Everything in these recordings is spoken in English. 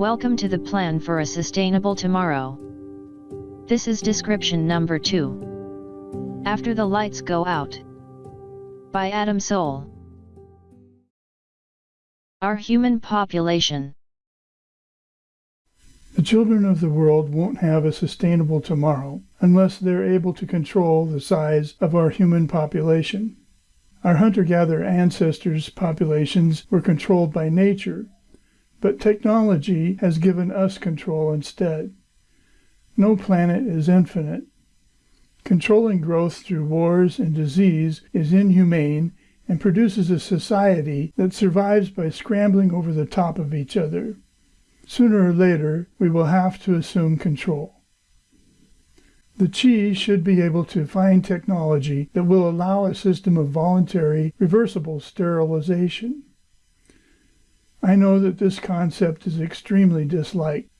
Welcome to the Plan for a Sustainable Tomorrow. This is description number 2. After the Lights Go Out. By Adam Soul. Our human population. The children of the world won't have a sustainable tomorrow unless they're able to control the size of our human population. Our hunter gatherer ancestors' populations were controlled by nature but technology has given us control instead. No planet is infinite. Controlling growth through wars and disease is inhumane and produces a society that survives by scrambling over the top of each other. Sooner or later, we will have to assume control. The Chi should be able to find technology that will allow a system of voluntary, reversible sterilization. I know that this concept is extremely disliked,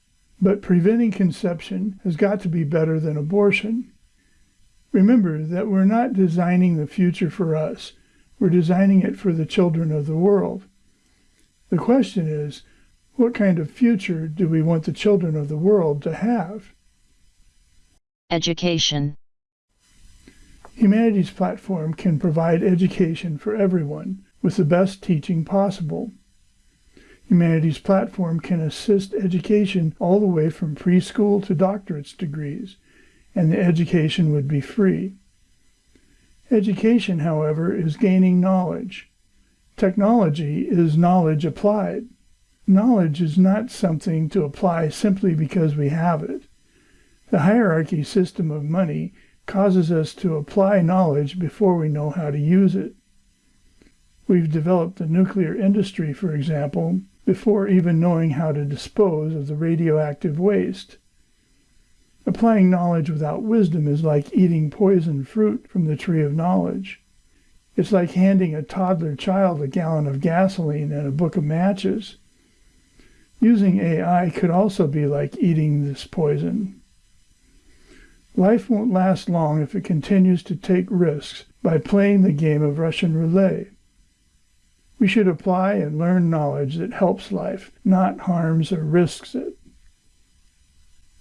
but preventing conception has got to be better than abortion. Remember that we're not designing the future for us, we're designing it for the children of the world. The question is, what kind of future do we want the children of the world to have? Education Humanity's Platform can provide education for everyone with the best teaching possible. Humanity's Platform can assist education all the way from preschool to doctorate's degrees, and the education would be free. Education, however, is gaining knowledge. Technology is knowledge applied. Knowledge is not something to apply simply because we have it. The hierarchy system of money causes us to apply knowledge before we know how to use it. We've developed the nuclear industry, for example, before even knowing how to dispose of the radioactive waste. Applying knowledge without wisdom is like eating poisoned fruit from the tree of knowledge. It's like handing a toddler child a gallon of gasoline and a book of matches. Using AI could also be like eating this poison. Life won't last long if it continues to take risks by playing the game of Russian roulette. We should apply and learn knowledge that helps life, not harms or risks it.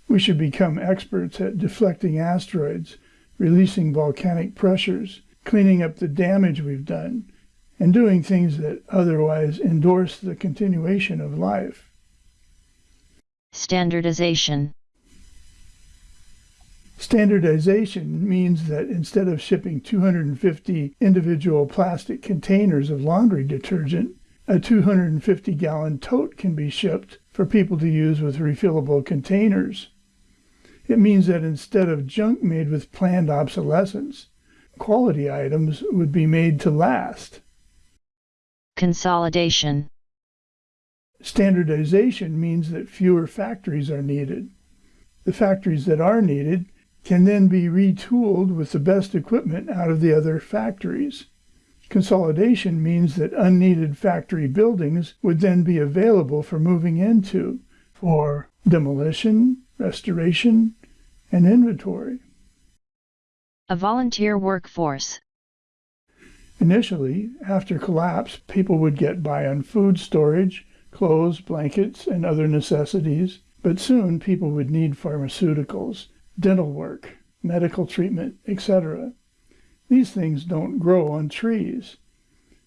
We should become experts at deflecting asteroids, releasing volcanic pressures, cleaning up the damage we've done, and doing things that otherwise endorse the continuation of life. Standardization Standardization means that instead of shipping 250 individual plastic containers of laundry detergent, a 250 gallon tote can be shipped for people to use with refillable containers. It means that instead of junk made with planned obsolescence, quality items would be made to last. Consolidation Standardization means that fewer factories are needed. The factories that are needed can then be retooled with the best equipment out of the other factories. Consolidation means that unneeded factory buildings would then be available for moving into for demolition, restoration, and inventory. A volunteer workforce. Initially, after collapse, people would get by on food storage, clothes, blankets, and other necessities, but soon people would need pharmaceuticals, dental work, medical treatment, etc. These things don't grow on trees.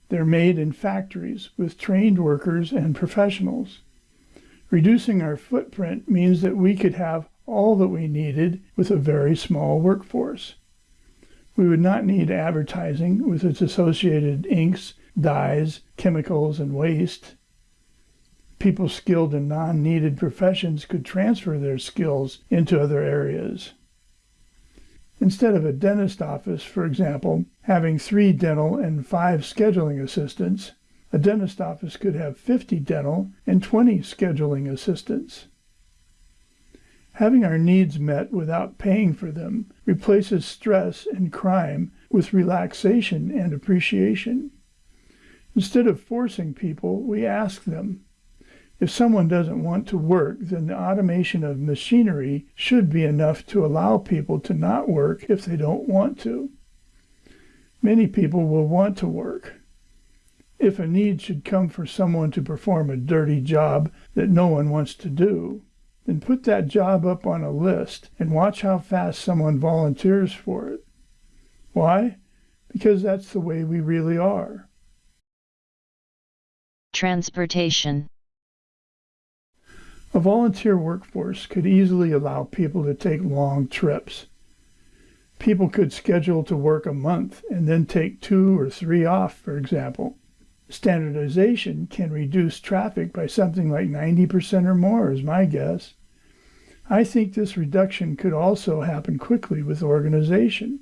They're made in factories with trained workers and professionals. Reducing our footprint means that we could have all that we needed with a very small workforce. We would not need advertising with its associated inks, dyes, chemicals, and waste. People skilled in non needed professions could transfer their skills into other areas. Instead of a dentist office, for example, having three dental and five scheduling assistants, a dentist office could have 50 dental and 20 scheduling assistants. Having our needs met without paying for them replaces stress and crime with relaxation and appreciation. Instead of forcing people, we ask them. If someone doesn't want to work, then the automation of machinery should be enough to allow people to not work if they don't want to. Many people will want to work. If a need should come for someone to perform a dirty job that no one wants to do, then put that job up on a list and watch how fast someone volunteers for it. Why? Because that's the way we really are. Transportation A volunteer workforce could easily allow people to take long trips. People could schedule to work a month and then take two or three off, for example. Standardization can reduce traffic by something like 90% or more, is my guess. I think this reduction could also happen quickly with organization.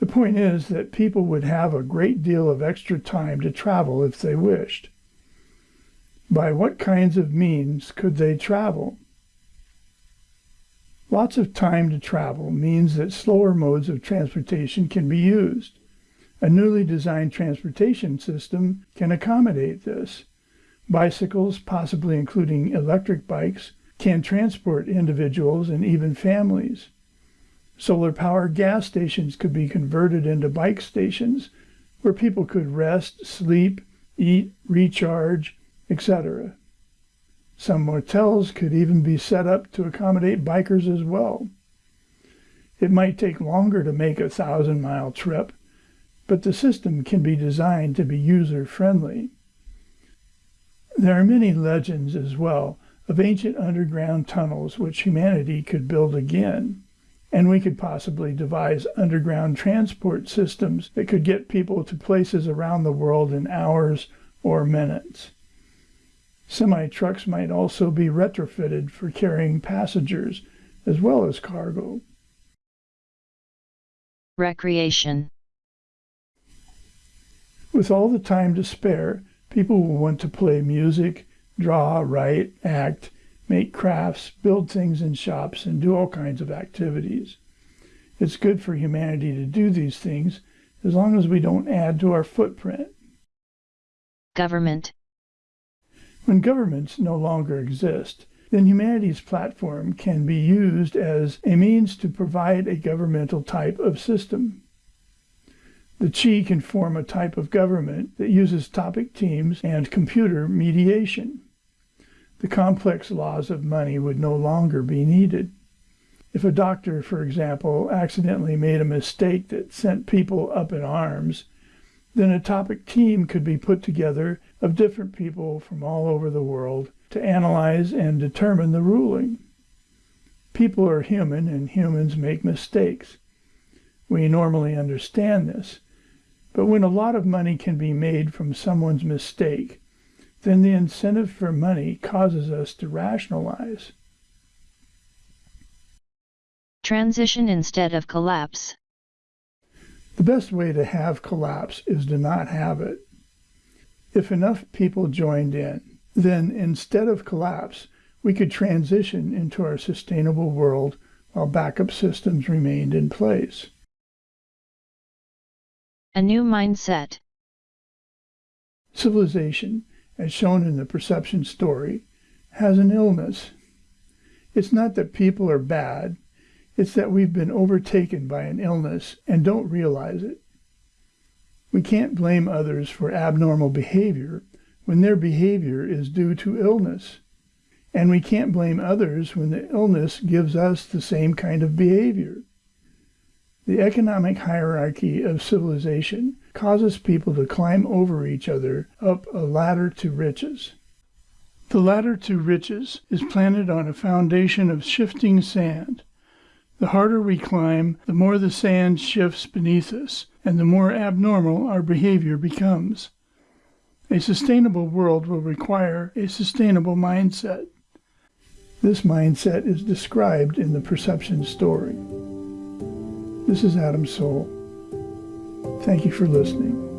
The point is that people would have a great deal of extra time to travel if they wished. By what kinds of means could they travel? Lots of time to travel means that slower modes of transportation can be used. A newly designed transportation system can accommodate this. Bicycles, possibly including electric bikes, can transport individuals and even families. Solar powered gas stations could be converted into bike stations where people could rest, sleep, eat, recharge, etc. Some motels could even be set up to accommodate bikers as well. It might take longer to make a thousand mile trip, but the system can be designed to be user friendly. There are many legends as well of ancient underground tunnels which humanity could build again, and we could possibly devise underground transport systems that could get people to places around the world in hours or minutes. Semi trucks might also be retrofitted for carrying passengers as well as cargo. Recreation with all the time to spare, people will want to play music, draw, write, act, make crafts, build things in shops, and do all kinds of activities. It's good for humanity to do these things as long as we don't add to our footprint. Government When governments no longer exist, then humanity's platform can be used as a means to provide a governmental type of system. The Chi can form a type of government that uses topic teams and computer mediation. The complex laws of money would no longer be needed. If a doctor, for example, accidentally made a mistake that sent people up in arms, then a topic team could be put together of different people from all over the world to analyze and determine the ruling. People are human and humans make mistakes. We normally understand this, but when a lot of money can be made from someone's mistake, then the incentive for money causes us to rationalize. Transition instead of collapse. The best way to have collapse is to not have it. If enough people joined in, then instead of collapse, we could transition into our sustainable world while backup systems remained in place. A new mindset. Civilization, as shown in the perception story, has an illness. It's not that people are bad, it's that we've been overtaken by an illness and don't realize it. We can't blame others for abnormal behavior when their behavior is due to illness. And we can't blame others when the illness gives us the same kind of behavior. The economic hierarchy of civilization causes people to climb over each other up a ladder to riches. The ladder to riches is planted on a foundation of shifting sand. The harder we climb, the more the sand shifts beneath us, and the more abnormal our behavior becomes. A sustainable world will require a sustainable mindset. This mindset is described in the perception story. This is Adam Soul. Thank you for listening.